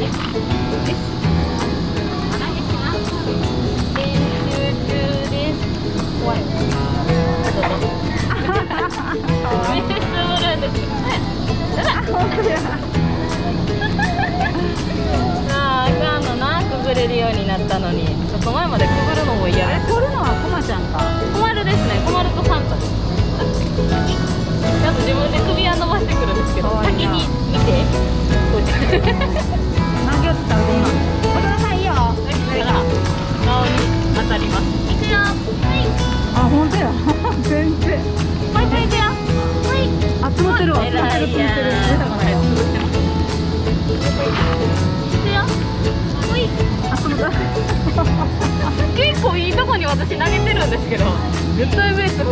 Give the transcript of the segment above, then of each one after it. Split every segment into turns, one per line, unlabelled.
怖い。
絶対上
で
す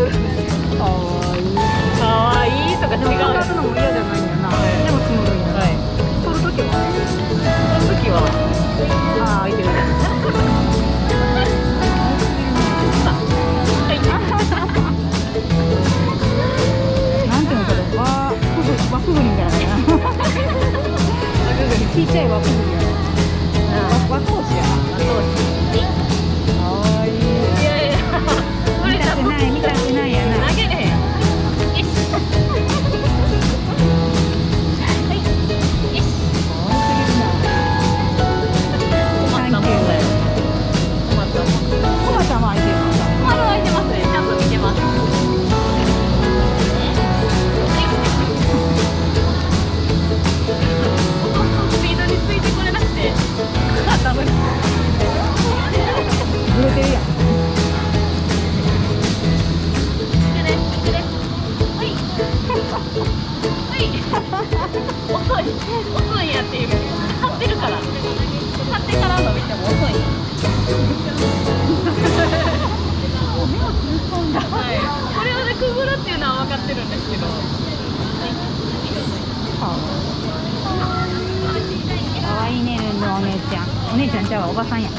お姉ちゃんちゃうわおばさんや。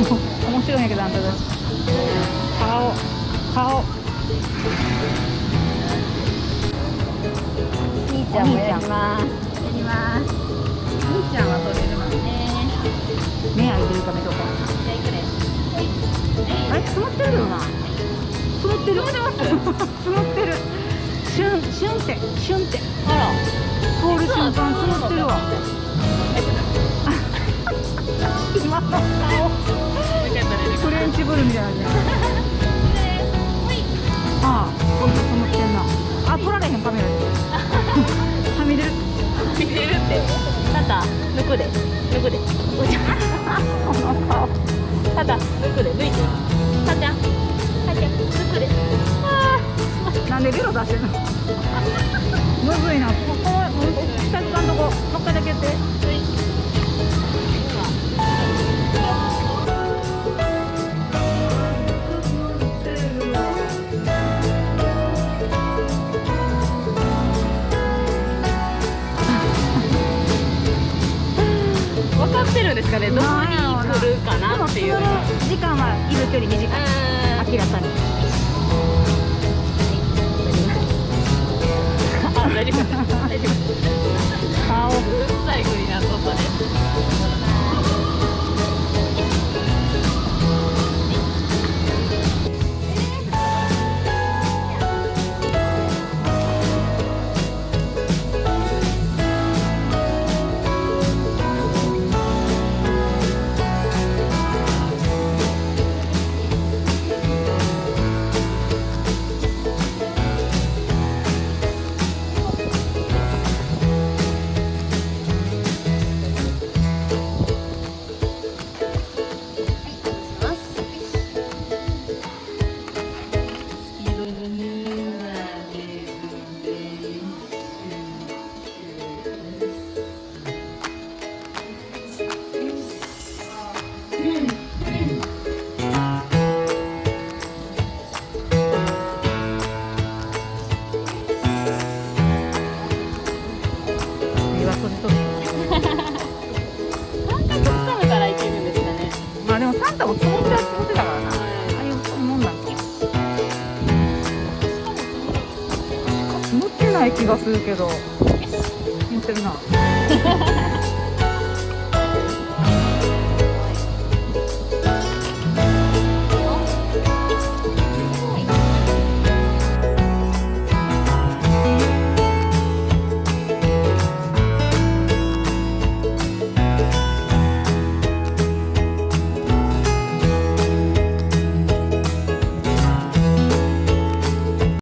面白いんやけどあんたたち。顔顔。
兄
ちゃんもやり
ますやります
兄ちゃんは取れるの
ね。
目開いてるか目とか。
じゃあいくね
あれ積もってるよな積もってる。積もってます積もってる。シュンシュンってシュンって。
あら
通る瞬間積もってるわ。今の顔。フレンチブルみたいなね。ああ。ほんと積もってんな。あ取られへんカメラではみ出る。
見てるって。タタ抜くで。抜くで。おじゃ
この顔
タタ抜くで。抜いて。タちゃんタちゃん抜くであ
なんでベロ出してんの？
るん。ですかねどこに来るかなっていう
時間はいる距離短い明らかに
あ大丈夫。大丈夫。
ない気がするけど。積もってるな